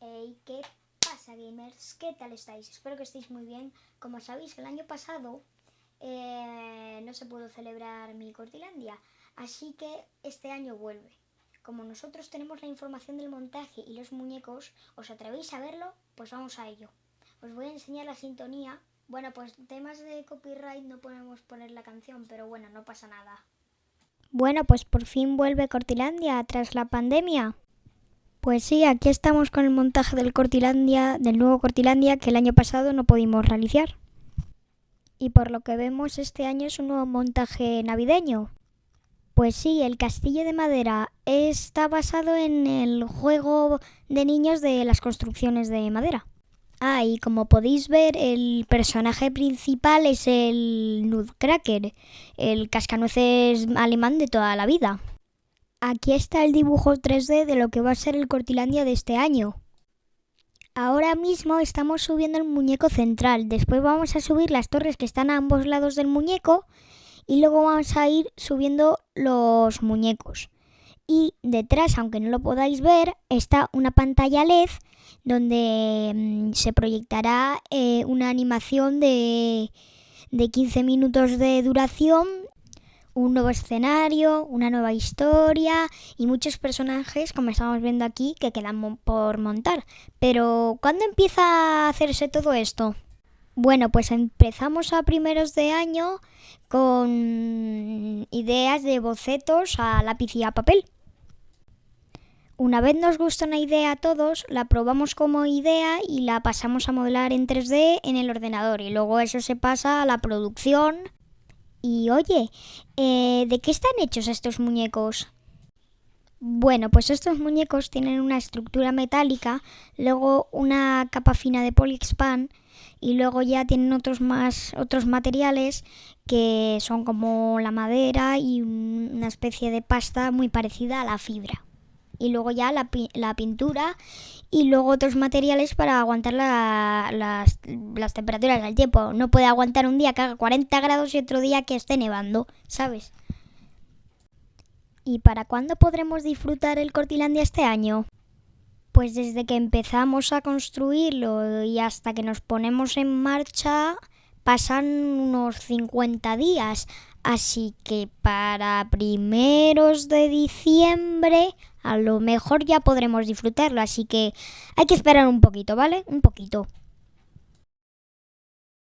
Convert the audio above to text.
Hey, ¿qué pasa gamers? ¿Qué tal estáis? Espero que estéis muy bien. Como sabéis, el año pasado eh, no se pudo celebrar mi Cortilandia, así que este año vuelve. Como nosotros tenemos la información del montaje y los muñecos, ¿os atrevéis a verlo? Pues vamos a ello. Os voy a enseñar la sintonía. Bueno, pues temas de copyright no podemos poner la canción, pero bueno, no pasa nada. Bueno, pues por fin vuelve Cortilandia tras la pandemia. Pues sí, aquí estamos con el montaje del Cortilandia, del nuevo Cortilandia que el año pasado no pudimos realizar. Y por lo que vemos este año es un nuevo montaje navideño. Pues sí, el castillo de madera está basado en el juego de niños de las construcciones de madera. Ah, y como podéis ver, el personaje principal es el Nutcracker, el cascanueces alemán de toda la vida. Aquí está el dibujo 3D de lo que va a ser el Cortilandia de este año. Ahora mismo estamos subiendo el muñeco central, después vamos a subir las torres que están a ambos lados del muñeco y luego vamos a ir subiendo los muñecos. Y detrás, aunque no lo podáis ver, está una pantalla LED donde mm, se proyectará eh, una animación de, de 15 minutos de duración un nuevo escenario, una nueva historia y muchos personajes, como estamos viendo aquí, que quedan por montar. Pero, ¿cuándo empieza a hacerse todo esto? Bueno, pues empezamos a primeros de año con ideas de bocetos a lápiz y a papel. Una vez nos gusta una idea a todos, la probamos como idea y la pasamos a modelar en 3D en el ordenador y luego eso se pasa a la producción y oye, eh, ¿de qué están hechos estos muñecos? Bueno, pues estos muñecos tienen una estructura metálica, luego una capa fina de polyexpan y luego ya tienen otros más otros materiales que son como la madera y una especie de pasta muy parecida a la fibra y luego ya la, la pintura y luego otros materiales para aguantar las, las, temperaturas del tiempo. No puede aguantar un día que haga 40 grados y otro día que esté nevando, ¿sabes? ¿Y para cuándo podremos disfrutar el Cortilandia este año? Pues desde que empezamos a construirlo y hasta que nos ponemos en marcha pasan unos 50 días. Así que para primeros de diciembre a lo mejor ya podremos disfrutarlo. Así que hay que esperar un poquito, ¿vale? Un poquito.